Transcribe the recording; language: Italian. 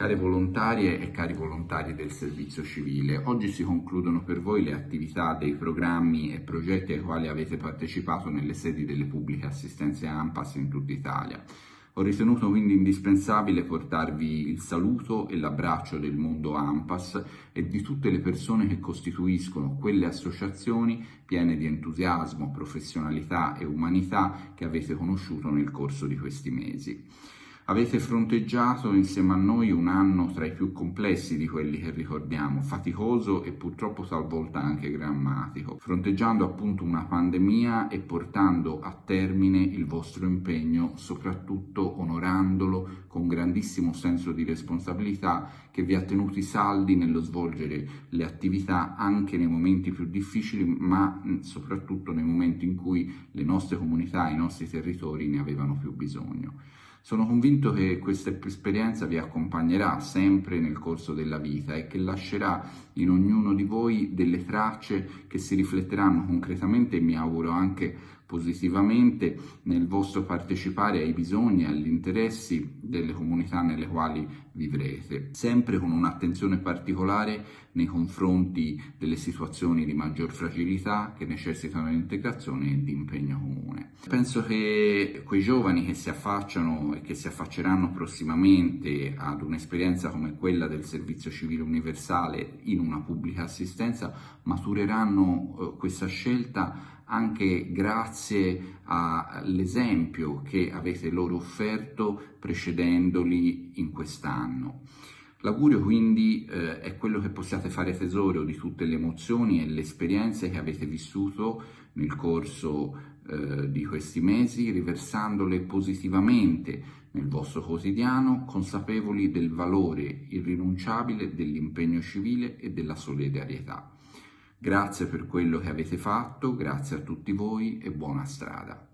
Care volontarie e cari volontari del servizio civile, oggi si concludono per voi le attività dei programmi e progetti ai quali avete partecipato nelle sedi delle pubbliche assistenze AMPAS in tutta Italia. Ho ritenuto quindi indispensabile portarvi il saluto e l'abbraccio del mondo AMPAS e di tutte le persone che costituiscono quelle associazioni piene di entusiasmo, professionalità e umanità che avete conosciuto nel corso di questi mesi. Avete fronteggiato insieme a noi un anno tra i più complessi di quelli che ricordiamo, faticoso e purtroppo talvolta anche drammatico, fronteggiando appunto una pandemia e portando a termine il vostro impegno, soprattutto onorandolo con grandissimo senso di responsabilità che vi ha tenuti saldi nello svolgere le attività anche nei momenti più difficili, ma soprattutto nei momenti in cui le nostre comunità, i nostri territori ne avevano più bisogno. Sono convinto che questa esperienza vi accompagnerà sempre nel corso della vita e che lascerà in ognuno di voi delle tracce che si rifletteranno concretamente e mi auguro anche positivamente nel vostro partecipare ai bisogni e agli interessi delle comunità nelle quali vivrete, sempre con un'attenzione particolare nei confronti delle situazioni di maggior fragilità che necessitano di integrazione e di impegno comune. Penso che quei giovani che si affacciano e che si affacceranno prossimamente ad un'esperienza come quella del servizio civile universale in una pubblica assistenza matureranno eh, questa scelta anche grazie all'esempio che avete loro offerto precedendoli in quest'anno. L'augurio quindi eh, è quello che possiate fare tesoro di tutte le emozioni e le esperienze che avete vissuto nel corso eh, di questi mesi, riversandole positivamente nel vostro quotidiano, consapevoli del valore irrinunciabile dell'impegno civile e della solidarietà. Grazie per quello che avete fatto, grazie a tutti voi e buona strada.